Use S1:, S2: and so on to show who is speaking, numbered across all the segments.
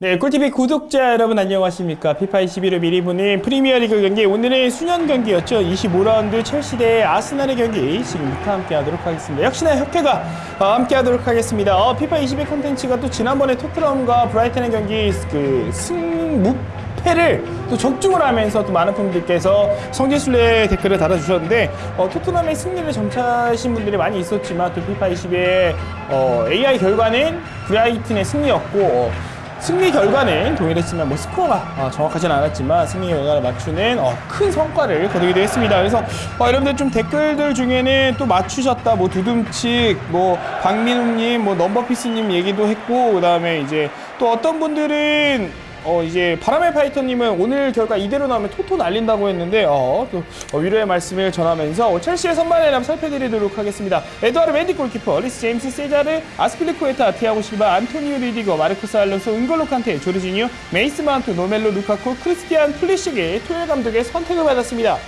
S1: 네, 꿀TV 구독자 여러분 안녕하십니까. 피파 21을 미리 보는 프리미어리그 경기 오늘은 순연 경기였죠. 25라운드 첼시 대 아스날의 경기 지금부터 함께 하도록 하겠습니다. 역시나 협회가 어, 함께 하도록 하겠습니다. 어, 피파 21 컨텐츠가 또 지난번에 토트넘과 브라이튼의 경기 그 승무 패를 또 적중을 하면서 또 많은 분들께서 성지순례 댓글을 달아주셨는데 어, 토트넘의 승리를 점치신 분들이 많이 있었지만 또 피파 21의 어, AI 결과는 브라이튼의 승리였고 어, 승리 결과는 동일했지만 뭐 스코어가 어, 정확하진 않았지만 승리 결과를 맞추는 어, 큰 성과를 거두기도 했습니다. 그래서 어, 여러분들 좀 댓글들 중에는 또 맞추셨다 뭐 두둠칙 뭐 박민웅님 뭐 넘버피스님 얘기도 했고 그 다음에 이제 또 어떤 분들은 어 이제 바람의 파이터님은 오늘 결과 이대로 나오면 토토 날린다고 했는데 어또 어, 위로의 말씀을 전하면서 어, 첼시의 선발 라인업 살펴드리도록 하겠습니다. 에드와르 멘디 골키퍼, 리스 제임스 세자르, 아스필리코에타, 티아고 실바, 안토니오 리디거, 마르코스 알론소, 은골로 칸테, 조르지니오, 메이슨 마운트, 로멜루 루카쿠, 크리스티안 풀리식이 투헬 감독의 선택을 받았습니다.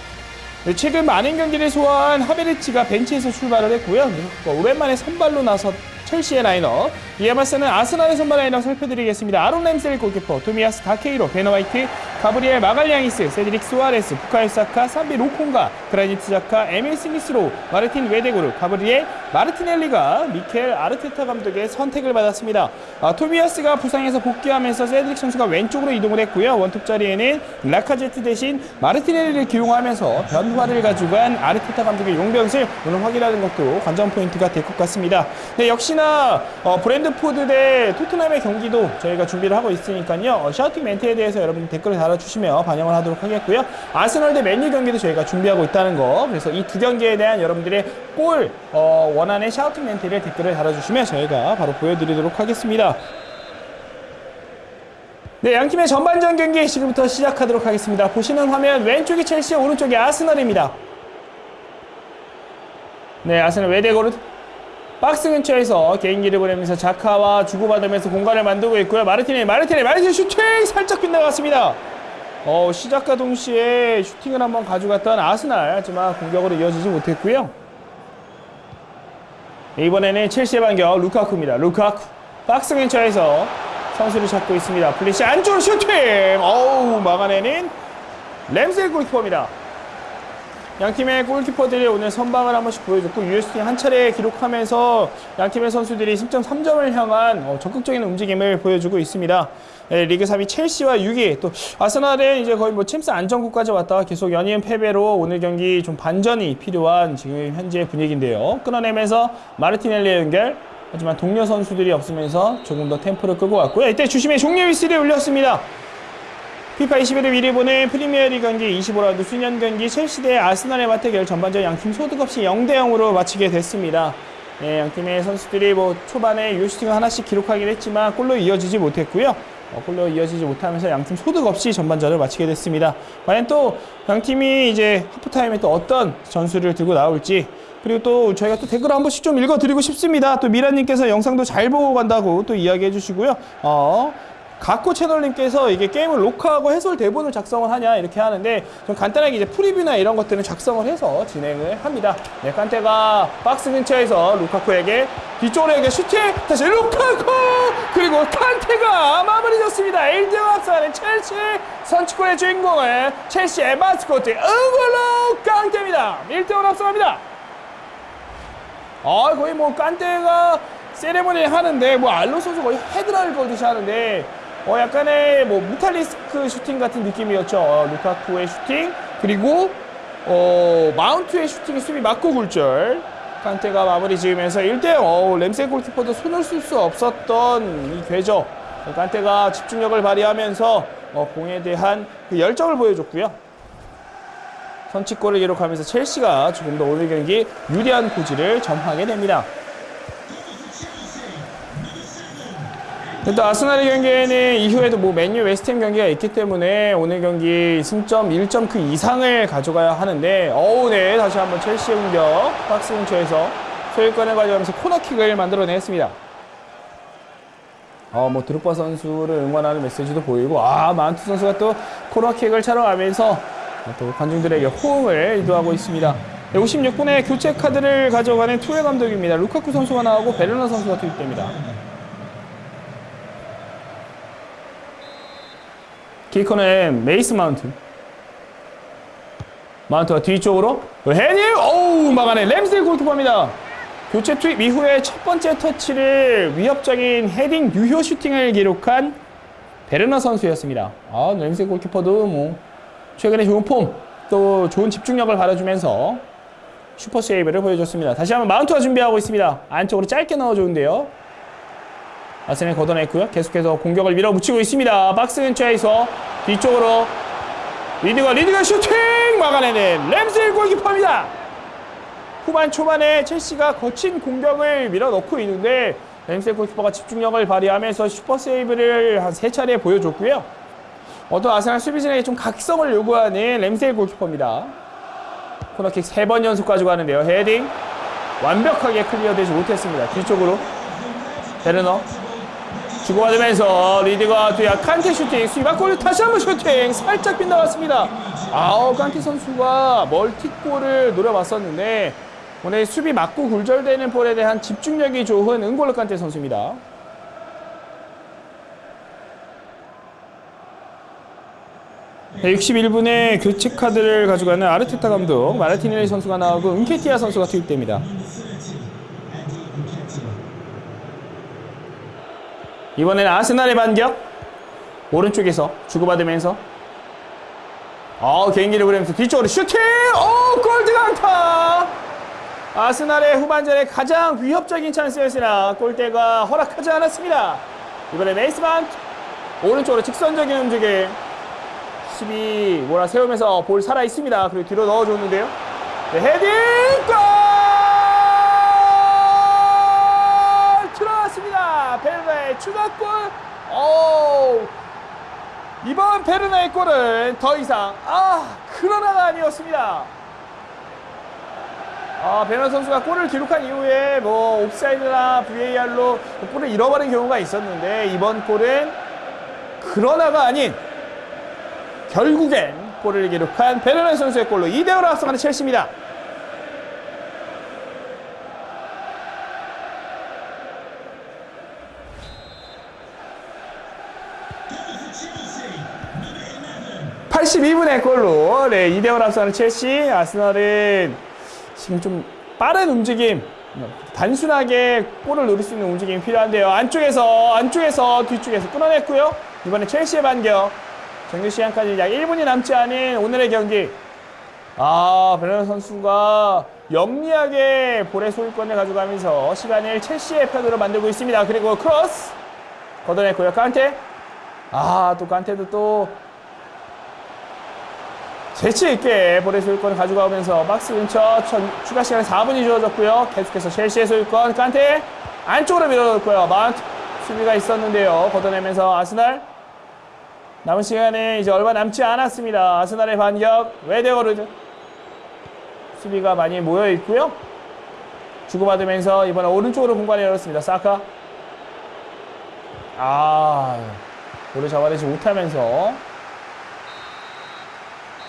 S1: 네, 최근 많은 경기를 소화한 하베르치가 벤치에서 출발을 했고요. 네, 오랜만에 선발로 나서 첼시의 라인업 이에 맞서는 아스날의 선발 라인업 살펴드리겠습니다. 아론 램스데일 골키퍼, 토미아스 타케히로, 벤 화이트, 가브리엘 마갈량이스, 세드릭 수아레스, 부카요 사카, 산비 로콩가, 그라니트 자카, 에밀 스미스로, 마르틴 외데고르, 가브리엘 마르티넬리가 미켈 아르테타 감독의 선택을 받았습니다. 아, 토미아스가 부상에서 복귀하면서 세드릭 선수가 왼쪽으로 이동을 했고요. 원톱 자리에는 라카제트 대신 마르티넬리를 기용하면서 변화를 가져간 아르테타 감독의 용병술을 오늘 확인하는 것도 관전 포인트가 될 것 같습니다. 네, 역시나 어, 브렌트포드 대 토트넘의 경기도 저희가 준비를 하고 있으니까요. 어, shouting 멘트에 대해서 여러분 댓글을 달아 주시면 반영을 하도록 하겠고요. 아스널 대 맨유 경기도 저희가 준비하고 있다는 거. 그래서 이 두 경기에 대한 여러분들의 골 어, 원안의 shouting 멘트를 댓글을 달아주시면 저희가 바로 보여드리도록 하겠습니다. 네, 양팀의 전반전 경기 지금부터 시작하도록 하겠습니다. 보시는 화면 왼쪽이 첼시, 오른쪽이 아스널입니다. 네, 아스널 외데고르 박스 근처에서 개인기를 보내면서 자카와 주고받으면서 공간을 만들고 있고요. 마르티네, 마르티네, 마르티네 슈팅 살짝 빗나갔습니다. 어, 시작과 동시에 슈팅을 한번 가져갔던 아스날 하지만 공격으로 이어지지 못했고요. 이번에는 첼시의 반격 루카쿠입니다. 루카쿠 박스 근처에서 선수를 찾고 있습니다. 풀리식 안쪽 슈팅! 어우 막아내는 램셀 골키퍼입니다. 양팀의 골키퍼들이 오늘 선방을 한 번씩 보여줬고 UST 한 차례 기록하면서 양팀의 선수들이 10점 3점을 향한 어, 적극적인 움직임을 보여주고 있습니다. 네, 리그 3위 첼시와 6위 또 아스날은 이제 거의 뭐 챔스 안정국까지 왔다가 계속 연이은 패배로 오늘 경기 좀 반전이 필요한 지금 현재 분위기인데요. 끊어내면서 마르티넬리 연결 하지만 동료 선수들이 없으면서 조금 더 템포를 끄고 왔고요. 이때 주심의 종료 위스를 울렸습니다. 피파 21을 미리 보는 프리미어리그 경기 25라운드 수년 경기 첼시 대 아스날의 맞대결 전반전 양팀 소득 없이 0대 0으로 마치게 됐습니다. 네, 양팀의 선수들이 뭐 초반에 유슈팅을 하나씩 기록하긴 했지만 골로 이어지지 못했고요. 어, 골로 이어지지 못하면서 양팀 소득 없이 전반전을 마치게 됐습니다. 과연 또 양팀이 이제 하프타임에 또 어떤 전술을 들고 나올지 그리고 또 저희가 또 댓글 한 번씩 좀 읽어드리고 싶습니다. 또 미라님께서 영상도 잘 보고 간다고 또 이야기해 주시고요. 어, 각고 채널님께서 이게 게임을 녹화하고 해설 대본을 작성을 하냐 이렇게 하는데 좀 간단하게 이제 프리뷰나 이런 것들은 작성을 해서 진행을 합니다. 네, 칸테가 박스 근처에서 루카쿠에게 뒤쪽으로 슈팅 다시 루카쿠 그리고 칸테가 마무리 졌습니다. 1대 앞서가는 첼시 선취골의 주인공은 첼시의 마스코트 응골로 깡테입니다. 1대1 앞서갑니다. 아 거의 뭐 칸테가 세레모니 하는데 뭐 알론소 선수 거의 헤드락을 걸듯이 하는데 어 약간의 뭐 무탈리스크 슈팅 같은 느낌이었죠. 어, 루카쿠의 슈팅 그리고 어 마운트의 슈팅이 수비 맞고 굴절. 칸테가 마무리 지으면서 1대0 어, 램스데일 골키퍼도 손을 쓸 수 없었던 이 궤적 칸테가 집중력을 발휘하면서 어, 공에 대한 그 열정을 보여줬고요. 선취골을 기록하면서 첼시가 조금 더 오늘 경기 유리한 고지를 점하게 됩니다. 또 아스날의 경기에는 이후에도 뭐 맨유 웨스트햄 경기가 있기 때문에 오늘 경기 승점 1점 그 이상을 가져가야 하는데 어우 네 다시 한번 첼시의 공격 박스 근처에서 소유권을 가져가면서 코너킥을 만들어냈습니다. 어 뭐 드루파 선수를 응원하는 메시지도 보이고 아 만투 선수가 또 코너킥을 가면서 또 관중들에게 호응을 유도하고 있습니다. 56분에 교체 카드를 가져가는 투헬 감독입니다. 루카쿠 선수가 나오고 베르너 선수가 투입됩니다. 키커는 메이슨 마운트. 마운트가 뒤쪽으로 헤딩! 오우 막아내 램스데일 골키퍼입니다. 교체 투입 이후에 첫 번째 터치를 위협적인 헤딩 유효 슈팅을 기록한 베르너 선수였습니다. 아, 램스데일 골키퍼도 뭐 최근에 좋은 폼, 또 좋은 집중력을 발휘해주면서 슈퍼 세이브를 보여줬습니다. 다시 한번 마운트가 준비하고 있습니다. 안쪽으로 짧게 넣어주는데요. 아스널 걷어냈고요. 계속해서 공격을 밀어붙이고 있습니다. 박스 근처에서 뒤쪽으로 리드가 리드가 슈팅 막아내는 램스데일 골키퍼입니다. 후반 초반에 첼시가 거친 공격을 밀어넣고 있는데 램스데일 골키퍼가 집중력을 발휘하면서 슈퍼 세이브를 한 세 차례 보여줬고요. 어떤 아스날 수비진에게 좀 각성을 요구하는 램스데일 골키퍼입니다. 코너킥 세 번 연속 가지고 가는데요. 헤딩 완벽하게 클리어되지 못했습니다. 뒤쪽으로 베르너 주고받으면서 리드가 뒤에 칸테 슈팅 수비가 골 다시 한번 슈팅 살짝 빗나갔습니다. 아우 칸테 선수가 멀티골을 노려봤었는데 오늘 수비 맞고 굴절되는 볼에 대한 집중력이 좋은 은골로 칸테 선수입니다. 네, 61분에 교체 카드를 가져가는 아르테타 감독 마르티넬리 선수가 나오고 은케티아 선수가 투입됩니다. 이번에는 아스날의 반격. 오른쪽에서 주고받으면서. 어 개인기를 부리면서 뒤쪽으로 슈팅! 오 골드 강타! 아스날의 후반전에 가장 위협적인 찬스였으나 골대가 허락하지 않았습니다. 이번에 메이슨 마운트 오른쪽으로 직선적인 움직임. 12 몰아 세우면서 볼 살아 있습니다. 그리고 뒤로 넣어줬는데요. 네, 헤딩! 골! 들어왔습니다. 베르너의 추가골. 오. 이번 베르나의 골은 더 이상 아 그러나가 아니었습니다. 아 베르나 선수가 골을 기록한 이후에 뭐 옵사이드나 VAR로 골을 잃어버린 경우가 있었는데 이번 골은 그러나가 아닌 결국엔 골을 기록한 베르나 선수의 골로 2대5로 앞서가는 첼시입니다. 82분의 골로 네, 2대1 앞서는 첼시 아스널은 지금 좀 빠른 움직임 단순하게 골을 노릴 수 있는 움직임이 필요한데요. 안쪽에서 안쪽에서 뒤쪽에서 끊어냈고요. 이번에 첼시의 반격. 정규 시간까지 약 1분이 남지 않은 오늘의 경기. 아 베르너 선수가 영리하게 볼의 소유권을 가져가면서 시간을 첼시의 편으로 만들고 있습니다. 그리고 크로스. 걷어냈고요. 칸테. 아또 칸테도 또 재치 있게 볼의 소유권을 가져가면서 박스 근처 천, 추가 시간 4분이 주어졌고요. 계속해서 첼시의 소유권 칸테 안쪽으로 밀어넣고요. 마운트 수비가 있었는데요. 걷어내면서 아스날 남은 시간에 이제 얼마 남지 않았습니다. 아스날의 반격 외데가르드 수비가 많이 모여 있고요. 주고받으면서 이번에 오른쪽으로 공간을 열었습니다. 사카 아 볼을 잡아내지 못하면서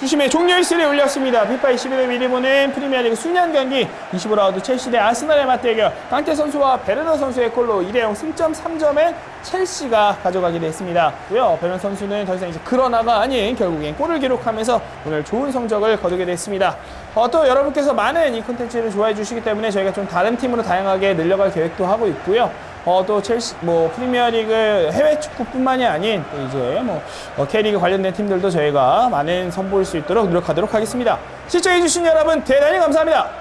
S1: 주심의 종료 일슬이 울렸습니다. 피파 21회 미리 보는 프리미어리그 수년 경기 25라운드 첼시 대 아스날의 맞대결 강태 선수와 베르너 선수의 골로 2대0 승점 3점에 첼시가 가져가게 됐습니다. 고요 베르너 선수는 더 이상 이제 그러나가 아닌 결국엔 골을 기록하면서 오늘 좋은 성적을 거두게 됐습니다. 어, 또 여러분께서 많은 이 콘텐츠를 좋아해 주시기 때문에 저희가 좀 다른 팀으로 다양하게 늘려갈 계획도 하고 있고요. 어, 또 첼시, 뭐, 프리미어리그 해외 축구뿐만이 아닌, 또 이제 뭐, 어, K리그 관련된 팀들도 저희가 많은 선보일 수 있도록 노력하도록 하겠습니다. 시청해 주신 여러분, 대단히 감사합니다.